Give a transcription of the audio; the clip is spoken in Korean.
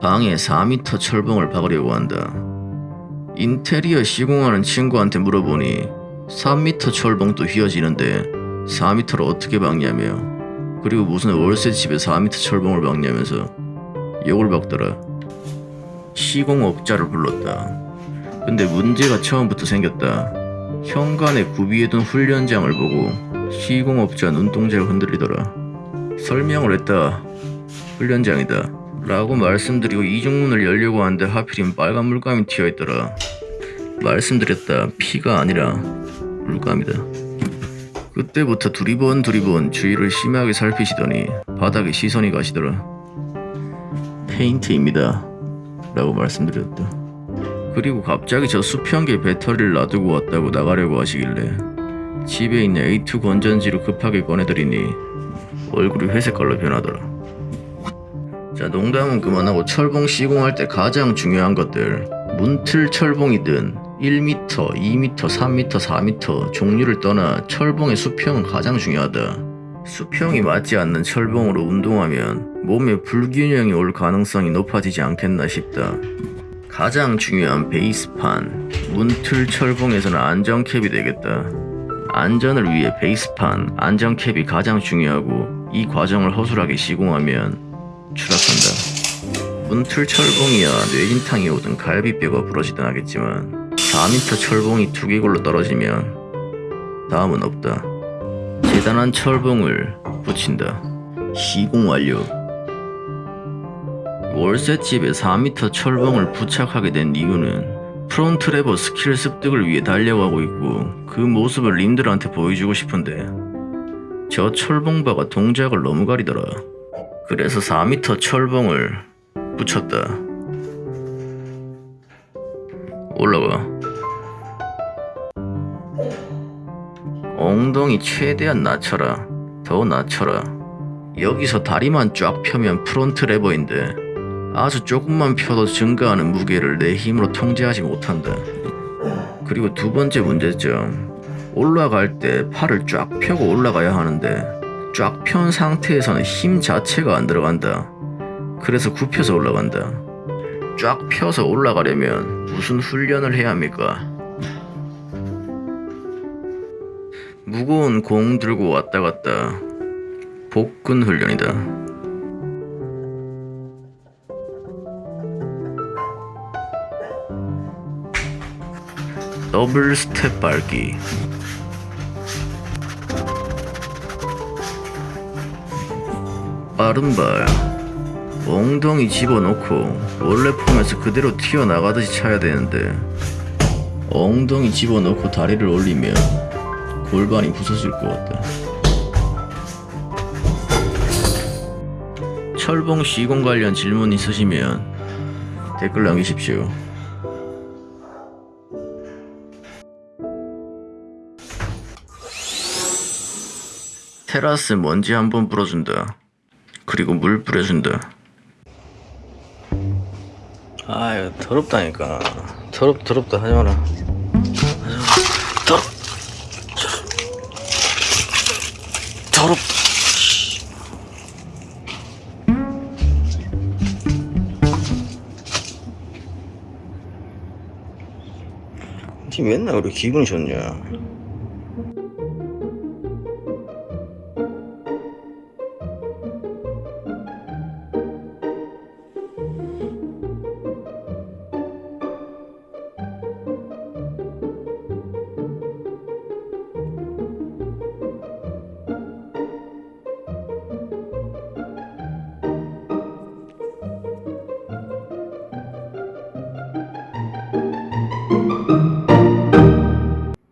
방에 4m 철봉을 박으려고 한다. 인테리어 시공하는 친구한테 물어보니 3m 철봉도 휘어지는데 4m를 어떻게 박냐며 그리고 무슨 월세 집에 4m 철봉을 박냐면서 욕을 박더라. 시공업자를 불렀다. 근데 문제가 처음부터 생겼다. 현관에 구비해둔 훈련장을 보고 시공업자 눈동자를 흔들리더라. 설명을 했다. 훈련장이다. 라고 말씀드리고 이중문을 열려고 하는데 하필이면 빨간 물감이 튀어있더라. 말씀드렸다. 피가 아니라 물감이다. 그때부터 두리번 두리번 주위를 심하게 살피시더니 바닥에 시선이 가시더라. 페인트입니다. 라고 말씀드렸다. 그리고 갑자기 저 수평계 배터리를 놔두고 왔다고 나가려고 하시길래 집에 있는 A2 건전지를 급하게 꺼내드리니 얼굴이 회색깔로 변하더라. 자 농담은 그만하고 철봉 시공할 때 가장 중요한 것들 문틀 철봉이든 1m, 2m, 3m, 4m 종류를 떠나 철봉의 수평은 가장 중요하다. 수평이 맞지 않는 철봉으로 운동하면 몸에 불균형이 올 가능성이 높아지지 않겠나 싶다. 가장 중요한 베이스판, 문틀 철봉에서는 안전캡이 되겠다. 안전을 위해 베이스판, 안전캡이 가장 중요하고 이 과정을 허술하게 시공하면 추락한다. 문틀 철봉이야 뇌진탕이 오든 갈비뼈가 부러지든 하겠지만 4m 철봉이 두개골로 떨어지면 다음은 없다. 재단한 철봉을 붙인다. 시공 완료. 월세집에 4m 철봉을 부착하게 된 이유는 front lever 스킬 습득을 위해 달려가고 있고 그 모습을 님들한테 보여주고 싶은데 저 철봉바가 동작을 너무 가리더라. 그래서 4m 철봉을 붙였다. 올라가. 엉덩이 최대한 낮춰라. 더 낮춰라. 여기서 다리만 쫙 펴면 front lever인데 아주 조금만 펴도 증가하는 무게를 내 힘으로 통제하지 못한다. 그리고 두 번째 문제점. 올라갈 때 팔을 쫙 펴고 올라가야 하는데 쫙 편 상태에서는 힘 자체가 안 들어간다. 그래서 굽혀서 올라간다. 쫙 펴서 올라가려면 무슨 훈련을 해야 합니까? 무거운 공 들고 왔다 갔다 복근 훈련이다. 더블 스텝 밟기 빠른 발. 엉덩이 집어넣고 원래 폼에서 그대로 튀어나가듯이 차야 되는데 엉덩이 집어넣고 다리를 올리면 골반이 부서질 것 같다 철봉 시공 관련 질문 있으시면 댓글 남기십시오. 테라스 먼지 한번 뿌려준다 그리고 물 뿌려준다. 아 이거 더럽다니까. 더럽 더럽다. 하지 마라. 하지 마라 더럽. 더럽. 니 맨날 우리 기분이 좋냐